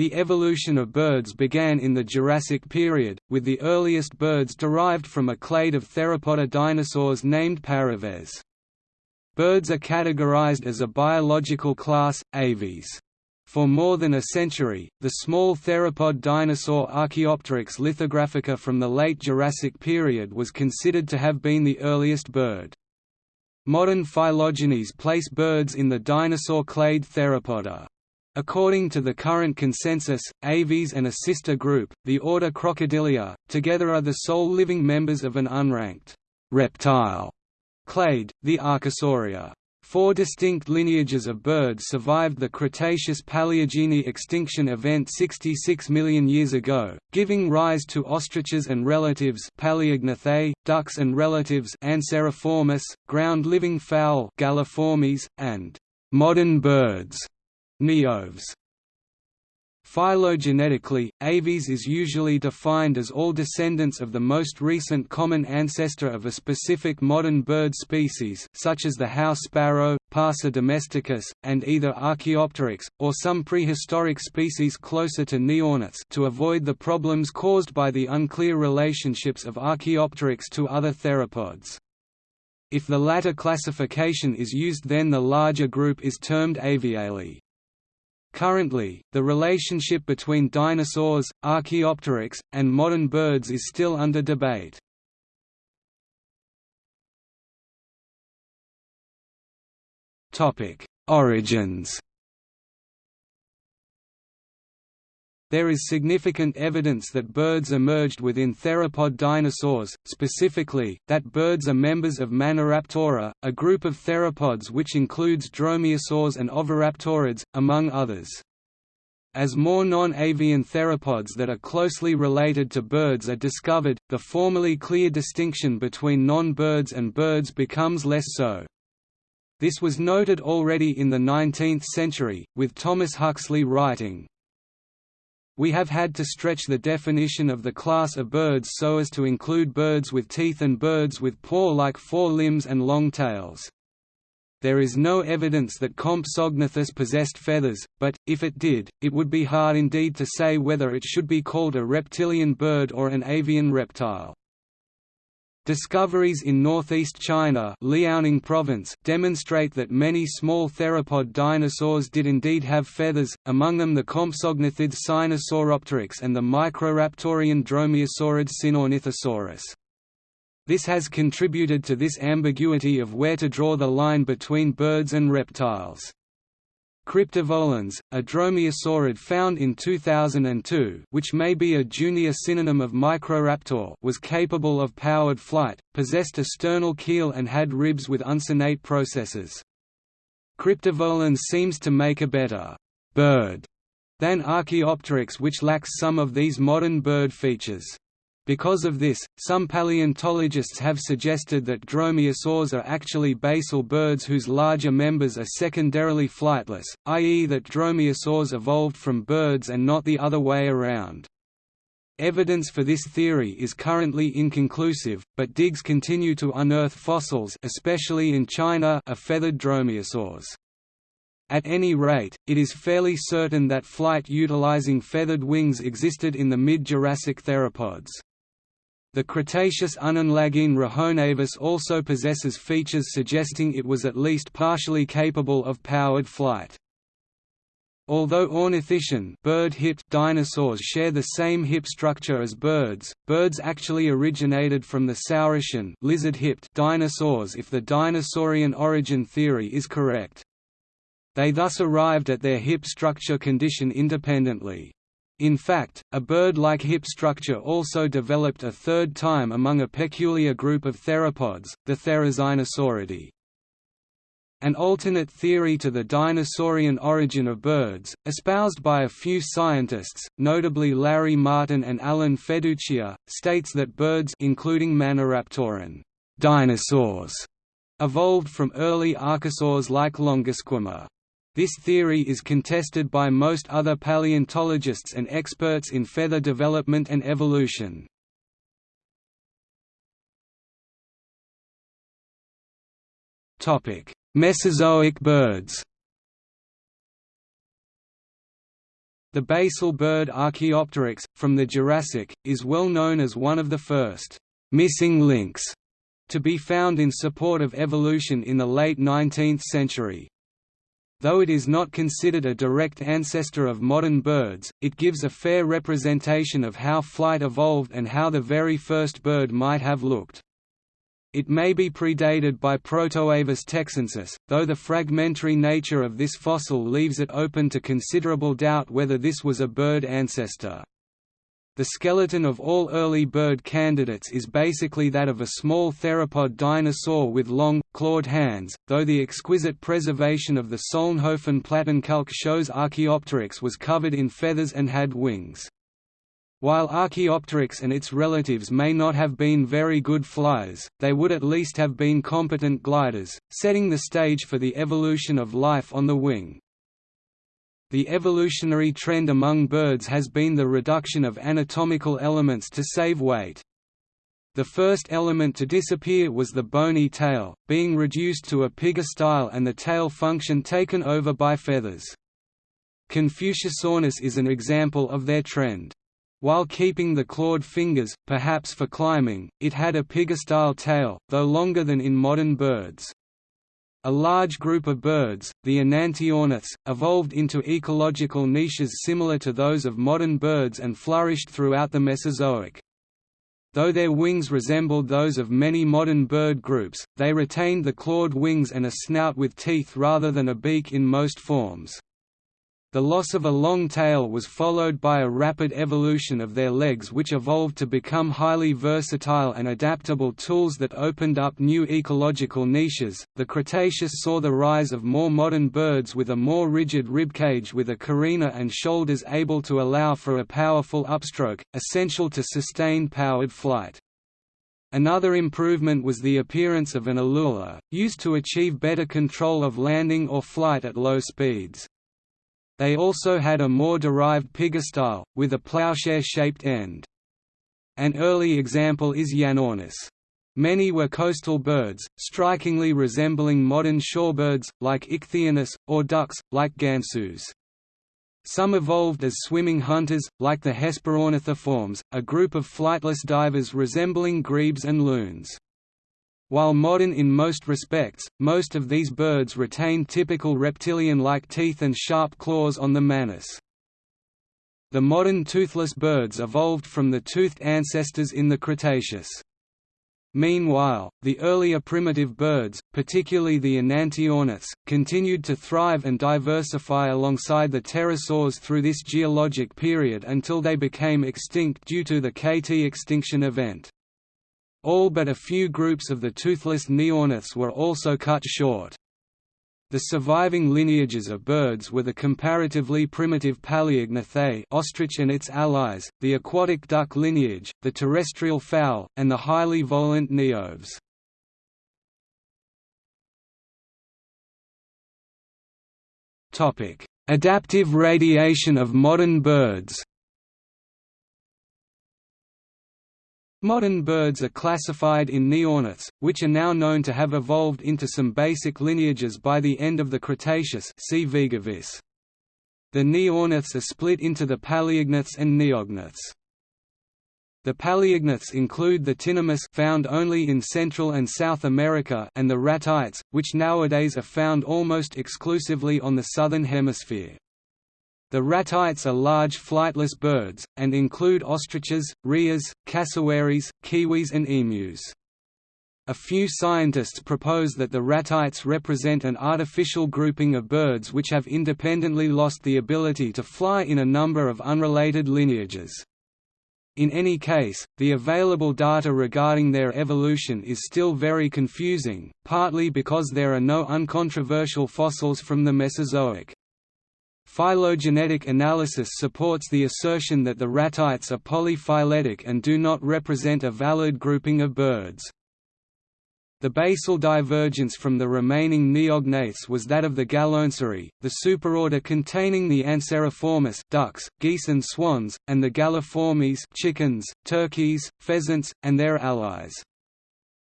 The evolution of birds began in the Jurassic period, with the earliest birds derived from a clade of theropoda dinosaurs named Paraves. Birds are categorized as a biological class, Aves. For more than a century, the small theropod dinosaur Archaeopteryx lithographica from the late Jurassic period was considered to have been the earliest bird. Modern phylogenies place birds in the dinosaur clade Theropoda. According to the current consensus, Aves and a sister group, the order Crocodilia, together are the sole living members of an unranked reptile clade, the Archosauria. Four distinct lineages of birds survived the Cretaceous-Paleogene extinction event 66 million years ago, giving rise to ostriches and relatives Palaeognathae, ducks and relatives Anseriformes, ground-living fowl Galliformes, and modern birds Neoaves. Phylogenetically, Aves is usually defined as all descendants of the most recent common ancestor of a specific modern bird species such as the house sparrow, Passer domesticus, and either Archaeopteryx, or some prehistoric species closer to Neornithes to avoid the problems caused by the unclear relationships of Archaeopteryx to other theropods. If the latter classification is used then the larger group is termed Avialae. Currently, the relationship between dinosaurs, Archaeopteryx, and modern birds is still under debate. Origins There is significant evidence that birds emerged within theropod dinosaurs, specifically, that birds are members of Maniraptora, a group of theropods which includes dromaeosaurs and oviraptorids, among others. As more non-avian theropods that are closely related to birds are discovered, the formerly clear distinction between non-birds and birds becomes less so. This was noted already in the 19th century, with Thomas Huxley writing, we have had to stretch the definition of the class of birds so as to include birds with teeth and birds with paw-like forelimbs and long tails. There is no evidence that Compsognathus possessed feathers, but, if it did, it would be hard indeed to say whether it should be called a reptilian bird or an avian reptile. Discoveries in northeast China Liaoning province demonstrate that many small theropod dinosaurs did indeed have feathers, among them the Compsognathid Sinosauropteryx and the Microraptorian dromaeosaurid Sinornithosaurus. This has contributed to this ambiguity of where to draw the line between birds and reptiles. Cryptovolans, a dromaeosaurid found in 2002 which may be a junior synonym of Microraptor was capable of powered flight, possessed a sternal keel and had ribs with uncinate processes. Cryptovolans seems to make a better «bird» than Archaeopteryx which lacks some of these modern bird features. Because of this, some paleontologists have suggested that dromaeosaurs are actually basal birds whose larger members are secondarily flightless, i.e. that dromaeosaurs evolved from birds and not the other way around. Evidence for this theory is currently inconclusive, but digs continue to unearth fossils especially in China of feathered dromaeosaurs. At any rate, it is fairly certain that flight utilizing feathered wings existed in the mid-Jurassic theropods. The Cretaceous Unenlagiine Rahonavis also possesses features suggesting it was at least partially capable of powered flight. Although ornithischian bird-hipped dinosaurs share the same hip structure as birds, birds actually originated from the saurischian lizard-hipped dinosaurs if the dinosaurian origin theory is correct. They thus arrived at their hip structure condition independently. In fact, a bird-like hip structure also developed a third time among a peculiar group of theropods, the Therizinosauridae. An alternate theory to the dinosaurian origin of birds, espoused by a few scientists, notably Larry Martin and Alan Feduccia, states that birds including Maniraptoran dinosaurs evolved from early archosaurs like Longisquama. This theory is contested by most other paleontologists and experts in feather development and evolution. Mesozoic birds The basal bird Archaeopteryx, from the Jurassic, is well known as one of the first «missing links» to be found in support of evolution in the late 19th century. Though it is not considered a direct ancestor of modern birds, it gives a fair representation of how flight evolved and how the very first bird might have looked. It may be predated by Protoavis texensis, though the fragmentary nature of this fossil leaves it open to considerable doubt whether this was a bird ancestor. The skeleton of all early bird candidates is basically that of a small theropod dinosaur with long, clawed hands, though the exquisite preservation of the Solnhofen Plattenkalk shows Archaeopteryx was covered in feathers and had wings. While Archaeopteryx and its relatives may not have been very good flyers, they would at least have been competent gliders, setting the stage for the evolution of life on the wing. The evolutionary trend among birds has been the reduction of anatomical elements to save weight. The first element to disappear was the bony tail, being reduced to a pygostyle and the tail function taken over by feathers. Confuciusornis is an example of their trend. While keeping the clawed fingers, perhaps for climbing, it had a pygostyle tail, though longer than in modern birds. A large group of birds, the Enantiornithes, evolved into ecological niches similar to those of modern birds and flourished throughout the Mesozoic. Though their wings resembled those of many modern bird groups, they retained the clawed wings and a snout with teeth rather than a beak in most forms. The loss of a long tail was followed by a rapid evolution of their legs which evolved to become highly versatile and adaptable tools that opened up new ecological niches. The Cretaceous saw the rise of more modern birds with a more rigid ribcage with a carina and shoulders able to allow for a powerful upstroke, essential to sustain powered flight. Another improvement was the appearance of an alula, used to achieve better control of landing or flight at low speeds. They also had a more derived pygostyle, with a plowshare-shaped end. An early example is Yanornis. Many were coastal birds, strikingly resembling modern shorebirds, like Ichthyornis, or ducks, like gansus. Some evolved as swimming hunters, like the Hesperornithiformes, a group of flightless divers resembling grebes and loons. While modern in most respects, most of these birds retain typical reptilian-like teeth and sharp claws on the manus. The modern toothless birds evolved from the toothed ancestors in the Cretaceous. Meanwhile, the earlier primitive birds, particularly the Enantiornithes, continued to thrive and diversify alongside the pterosaurs through this geologic period until they became extinct due to the KT extinction event. All but a few groups of the toothless neornithes were also cut short. The surviving lineages of birds were the comparatively primitive Palaeognathae ostrich and its allies, the aquatic duck lineage, the terrestrial fowl, and the highly volant neoaves. Adaptive radiation of modern birds Modern birds are classified in neornithes, which are now known to have evolved into some basic lineages by the end of the Cretaceous see Vegavis. The neornithes are split into the palaeognaths and neognaths. The palaeognaths include the tinamous found only in Central and South America and the ratites, which nowadays are found almost exclusively on the southern hemisphere. The ratites are large flightless birds, and include ostriches, rheas, cassowaries, kiwis and emus. A few scientists propose that the ratites represent an artificial grouping of birds which have independently lost the ability to fly in a number of unrelated lineages. In any case, the available data regarding their evolution is still very confusing, partly because there are no uncontroversial fossils from the Mesozoic. Phylogenetic analysis supports the assertion that the ratites are polyphyletic and do not represent a valid grouping of birds. The basal divergence from the remaining neognaths was that of the Galloanserae, the superorder containing the Anseriformes ducks, geese and swans, and the Galliformes chickens, turkeys, pheasants, and their allies.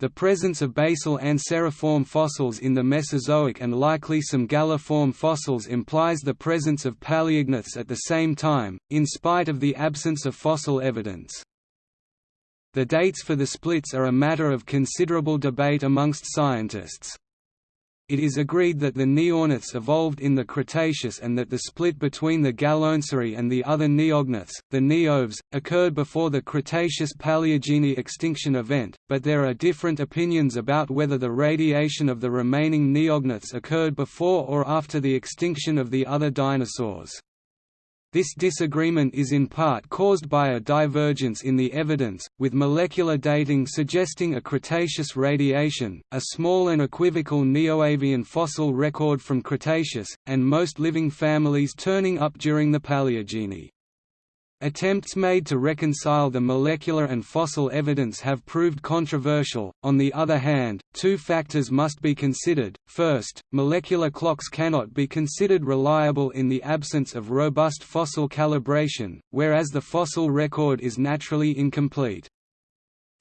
The presence of basal anseriform fossils in the Mesozoic and likely some galliform fossils implies the presence of paleognaths at the same time, in spite of the absence of fossil evidence. The dates for the splits are a matter of considerable debate amongst scientists. It is agreed that the neornithes evolved in the Cretaceous and that the split between the Galloanserae and the other neognaths, the neoaves, occurred before the Cretaceous-Paleogene extinction event, but there are different opinions about whether the radiation of the remaining neognaths occurred before or after the extinction of the other dinosaurs. This disagreement is in part caused by a divergence in the evidence, with molecular dating suggesting a Cretaceous radiation, a small and equivocal Neoavian fossil record from Cretaceous, and most living families turning up during the Paleogene. Attempts made to reconcile the molecular and fossil evidence have proved controversial. On the other hand, two factors must be considered. First, molecular clocks cannot be considered reliable in the absence of robust fossil calibration, whereas the fossil record is naturally incomplete.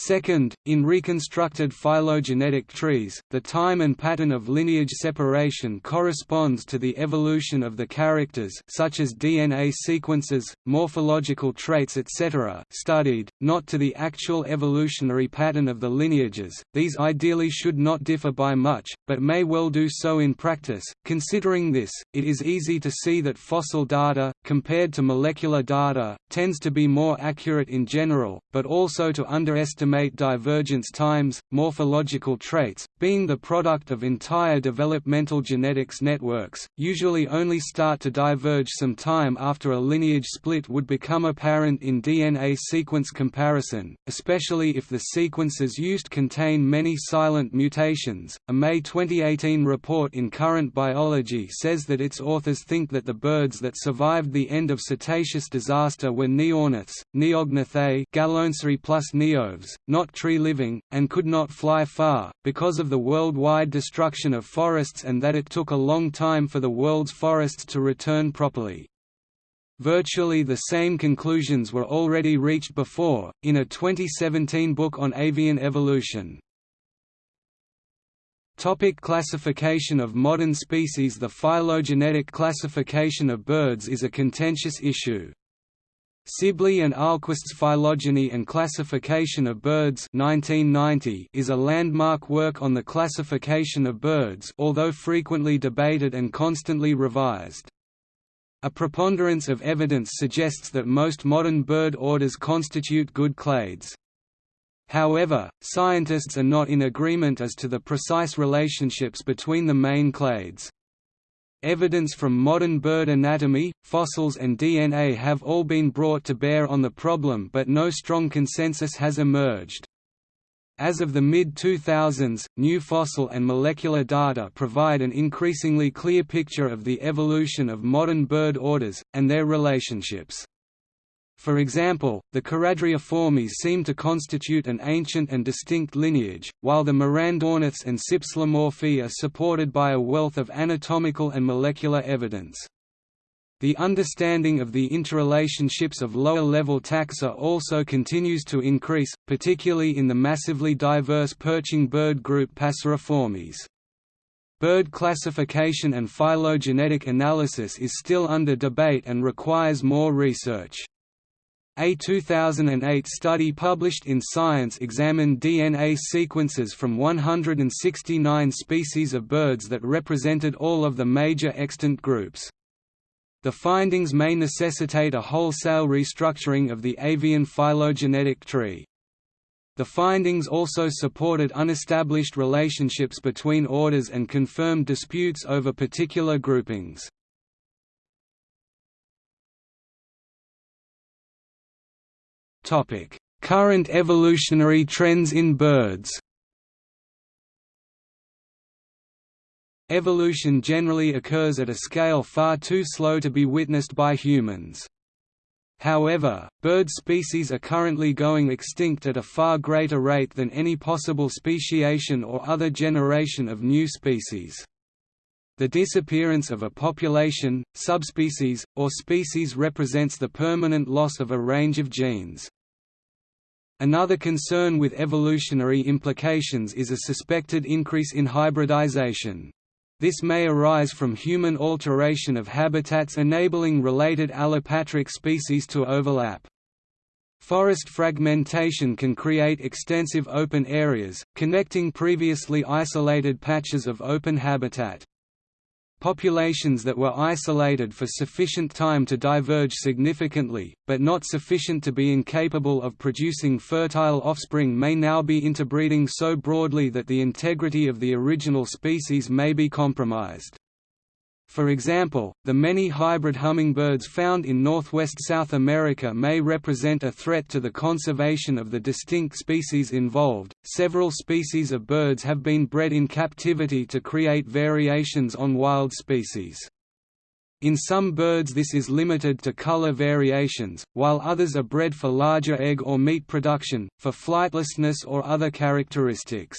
Second, in reconstructed phylogenetic trees, the time and pattern of lineage separation corresponds to the evolution of the characters such as DNA sequences, morphological traits etc. studied, not to the actual evolutionary pattern of the lineages. These ideally should not differ by much, but may well do so in practice. Considering this, it is easy to see that fossil data, compared to molecular data, tends to be more accurate in general, but also to underestimate estimate divergence times, morphological traits, being the product of entire developmental genetics networks, usually only start to diverge some time after a lineage split would become apparent in DNA sequence comparison, especially if the sequences used contain many silent mutations. A May 2018 report in Current Biology says that its authors think that the birds that survived the end of Cretaceous disaster were neornithes, Neognathae, plus Neoaves, not tree-living, and could not fly far, because of the worldwide destruction of forests and that it took a long time for the world's forests to return properly. Virtually the same conclusions were already reached before, in a 2017 book on avian evolution. Topic classification of modern species The phylogenetic classification of birds is a contentious issue. Sibley and Ahlquist's Phylogeny and Classification of Birds 1990 is a landmark work on the classification of birds although frequently debated and constantly revised. A preponderance of evidence suggests that most modern bird orders constitute good clades. However, scientists are not in agreement as to the precise relationships between the main clades. Evidence from modern bird anatomy, fossils and DNA have all been brought to bear on the problem but no strong consensus has emerged. As of the mid-2000s, new fossil and molecular data provide an increasingly clear picture of the evolution of modern bird orders, and their relationships. For example, the Charadriiformes seem to constitute an ancient and distinct lineage, while the Mirandornithes and Cypselomorphae are supported by a wealth of anatomical and molecular evidence. The understanding of the interrelationships of lower-level taxa also continues to increase, particularly in the massively diverse perching bird group Passeriformes. Bird classification and phylogenetic analysis is still under debate and requires more research. A 2008 study published in Science examined DNA sequences from 169 species of birds that represented all of the major extant groups. The findings may necessitate a wholesale restructuring of the avian phylogenetic tree. The findings also supported unestablished relationships between orders and confirmed disputes over particular groupings. Current evolutionary trends in birds Evolution generally occurs at a scale far too slow to be witnessed by humans. However, bird species are currently going extinct at a far greater rate than any possible speciation or other generation of new species. The disappearance of a population, subspecies, or species represents the permanent loss of a range of genes. Another concern with evolutionary implications is a suspected increase in hybridization. This may arise from human alteration of habitats enabling related allopatric species to overlap. Forest fragmentation can create extensive open areas, connecting previously isolated patches of open habitat. Populations that were isolated for sufficient time to diverge significantly, but not sufficient to be incapable of producing fertile offspring may now be interbreeding so broadly that the integrity of the original species may be compromised. For example, the many hybrid hummingbirds found in northwest South America may represent a threat to the conservation of the distinct species involved. Several species of birds have been bred in captivity to create variations on wild species. In some birds this is limited to color variations, while others are bred for larger egg or meat production, for flightlessness or other characteristics.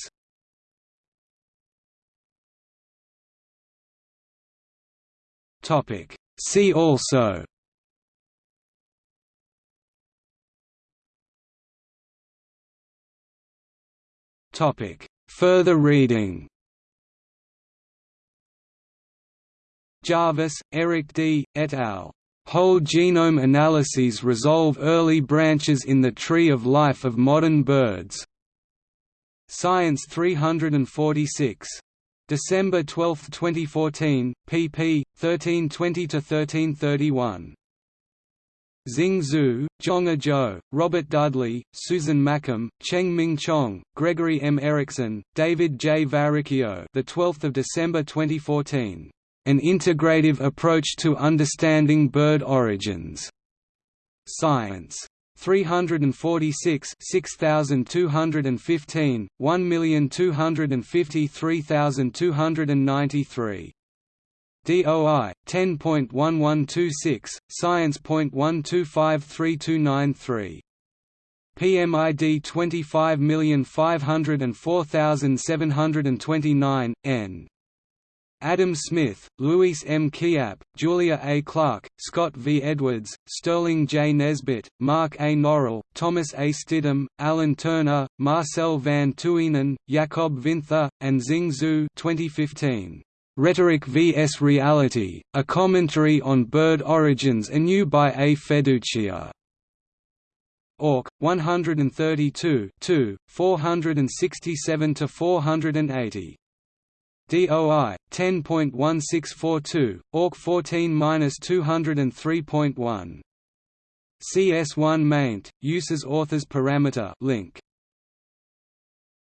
Topic. See also Topic. Further reading Jarvis, Erich D., et al. Whole genome analyses resolve early branches in the tree of life of modern birds. Science 346 December 12, 2014, pp. 1320–1331. Xing Xu, Zhonghe Zhou, Robert Dudley, Susan Mackem, Cheng Ming Chuong, Gregory M. Erickson, David J. Varricchio the 12th of December 2014. An Integrative Approach to Understanding Bird Origins. Science. 346 6215 1253293 DOI 10.1126 science.12532993 PMID 25504729 N Adam Smith, Louis M. Chiappe, Julia A. Clarke, Scott V. Edwards, Sterling J. Nesbitt, Mark A. Norell, Thomas A. Stidham, Alan Turner, Marcel van Tuinen, Jacob Winther, and Xing Xu 2015. Rhetoric vs Reality, A Commentary on Bird Origins anew by A. Feduccia. Auk, 132 467–480. DOI 10.1642 AUK 14-203.1 CS1 maint uses authors parameter link